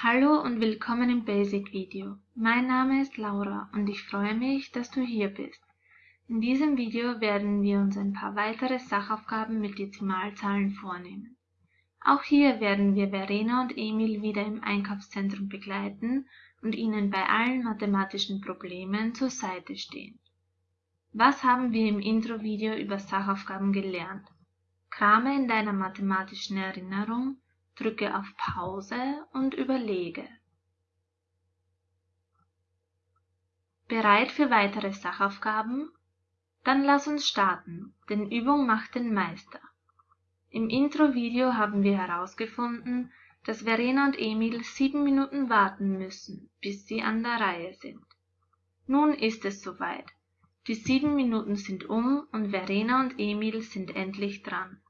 Hallo und willkommen im Basic Video. Mein Name ist Laura und ich freue mich, dass du hier bist. In diesem Video werden wir uns ein paar weitere Sachaufgaben mit Dezimalzahlen vornehmen. Auch hier werden wir Verena und Emil wieder im Einkaufszentrum begleiten und ihnen bei allen mathematischen Problemen zur Seite stehen. Was haben wir im Intro-Video über Sachaufgaben gelernt? Krame in deiner mathematischen Erinnerung, drücke auf Pause und überlege. Bereit für weitere Sachaufgaben? Dann lass uns starten, denn Übung macht den Meister. Im Intro-Video haben wir herausgefunden, dass Verena und Emil sieben Minuten warten müssen, bis sie an der Reihe sind. Nun ist es soweit. Die sieben Minuten sind um und Verena und Emil sind endlich dran.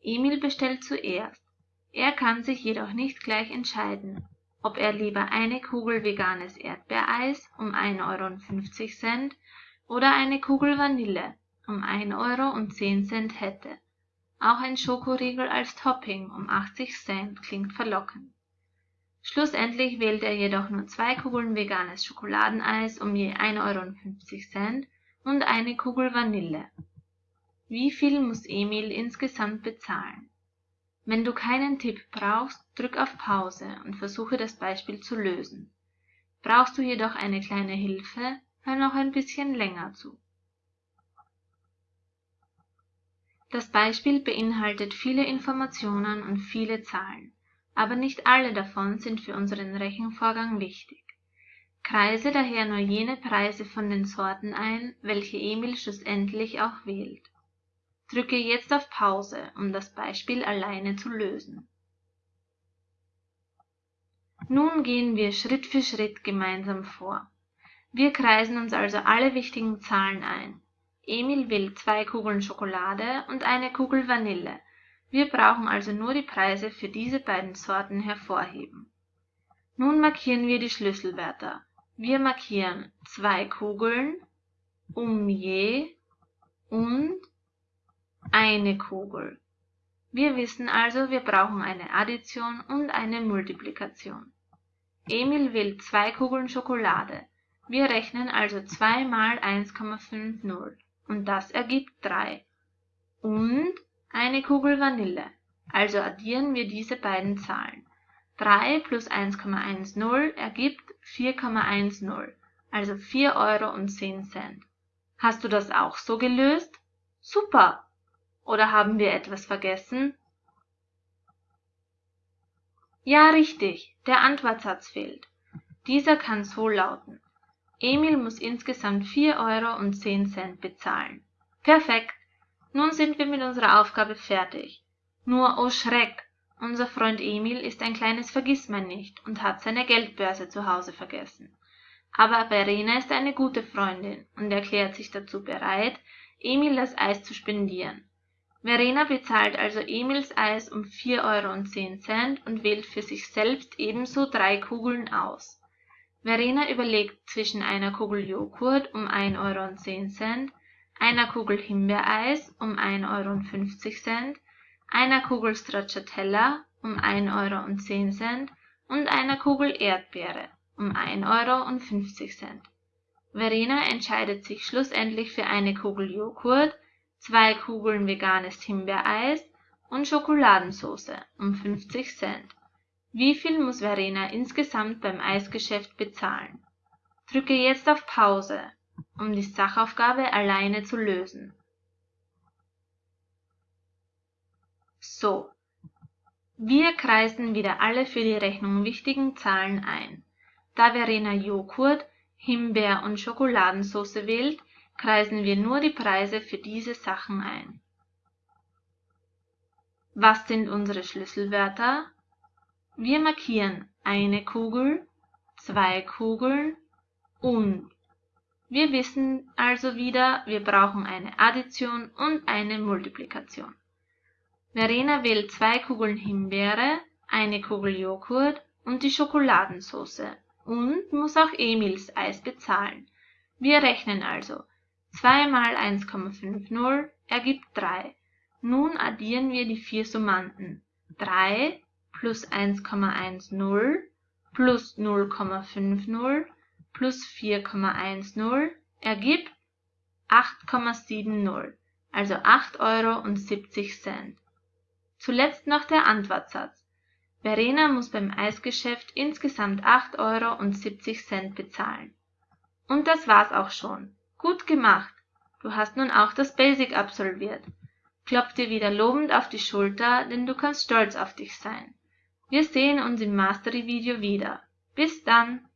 Emil bestellt zuerst. Er kann sich jedoch nicht gleich entscheiden, ob er lieber eine Kugel veganes Erdbeereis um 1,50 Euro oder eine Kugel Vanille um 1,10 Euro hätte. Auch ein Schokoriegel als Topping um 80 Cent klingt verlockend. Schlussendlich wählt er jedoch nur zwei Kugeln veganes Schokoladeneis um je 1,50 Euro und eine Kugel Vanille. Wie viel muss Emil insgesamt bezahlen? Wenn du keinen Tipp brauchst, drück auf Pause und versuche das Beispiel zu lösen. Brauchst du jedoch eine kleine Hilfe, hör noch ein bisschen länger zu. Das Beispiel beinhaltet viele Informationen und viele Zahlen, aber nicht alle davon sind für unseren Rechenvorgang wichtig. Kreise daher nur jene Preise von den Sorten ein, welche Emil schlussendlich auch wählt. Drücke jetzt auf Pause, um das Beispiel alleine zu lösen. Nun gehen wir Schritt für Schritt gemeinsam vor. Wir kreisen uns also alle wichtigen Zahlen ein. Emil will zwei Kugeln Schokolade und eine Kugel Vanille. Wir brauchen also nur die Preise für diese beiden Sorten hervorheben. Nun markieren wir die Schlüsselwörter. Wir markieren zwei Kugeln, um je und eine Kugel. Wir wissen also, wir brauchen eine Addition und eine Multiplikation. Emil will zwei Kugeln Schokolade. Wir rechnen also 2 mal 1,50 und das ergibt 3. Und eine Kugel Vanille. Also addieren wir diese beiden Zahlen. 3 plus 1,10 ergibt 4,10, also 4 Euro und 10 Cent. Hast du das auch so gelöst? Super! Oder haben wir etwas vergessen? Ja, richtig, der Antwortsatz fehlt. Dieser kann so lauten. Emil muss insgesamt 4 Euro und 10 Cent bezahlen. Perfekt. Nun sind wir mit unserer Aufgabe fertig. Nur, oh Schreck, unser Freund Emil ist ein kleines Vergissmeinnicht und hat seine Geldbörse zu Hause vergessen. Aber Verena ist eine gute Freundin und erklärt sich dazu bereit, Emil das Eis zu spendieren. Verena bezahlt also Emils Eis um 4,10 Euro und wählt für sich selbst ebenso drei Kugeln aus. Verena überlegt zwischen einer Kugel Joghurt um 1,10 Euro, einer Kugel Himbeereis um 1,50 Euro einer Kugel Stracciatella um 1,10 Euro und einer Kugel Erdbeere um 1,50 Euro. Verena entscheidet sich schlussendlich für eine Kugel Joghurt, zwei Kugeln veganes Himbeereis und Schokoladensauce um 50 Cent. Wie viel muss Verena insgesamt beim Eisgeschäft bezahlen? Drücke jetzt auf Pause, um die Sachaufgabe alleine zu lösen. So, wir kreisen wieder alle für die Rechnung wichtigen Zahlen ein. Da Verena Joghurt, Himbeer und Schokoladensauce wählt, kreisen wir nur die Preise für diese Sachen ein. Was sind unsere Schlüsselwörter? Wir markieren eine Kugel, zwei Kugeln und. Wir wissen also wieder, wir brauchen eine Addition und eine Multiplikation. Verena wählt zwei Kugeln Himbeere, eine Kugel Joghurt und die Schokoladensauce und muss auch Emils Eis bezahlen. Wir rechnen also 2 mal 1,50 ergibt 3. Nun addieren wir die vier Summanden. 3 plus 1,10 plus 0,50 plus 4,10 ergibt 8,70, also 8 Euro und 70 Cent. Zuletzt noch der Antwortsatz. Verena muss beim Eisgeschäft insgesamt 8 Euro und 70 Cent bezahlen. Und das war's auch schon. Gut gemacht. Du hast nun auch das Basic absolviert. Klopf dir wieder lobend auf die Schulter, denn du kannst stolz auf dich sein. Wir sehen uns im Mastery-Video wieder. Bis dann!